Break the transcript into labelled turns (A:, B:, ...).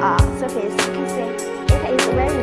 A: uh, surface, you can see it is very